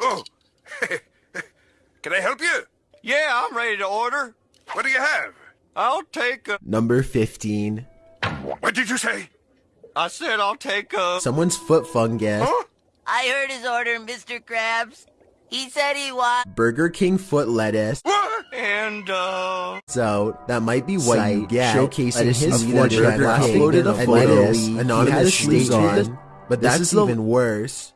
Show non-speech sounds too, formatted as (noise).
Oh, (laughs) can I help you? Yeah, I'm ready to order. What do you have? I'll take a. Number 15. What did you say? I said I'll take a. Someone's foot fungus. Huh? I heard his order, Mr. Krabs. He said he wants Burger King foot lettuce. What? And, uh. So that might be what you get. Showcasing his foot fortune Burger uploaded a photo anonymous He on. But This that's even worse.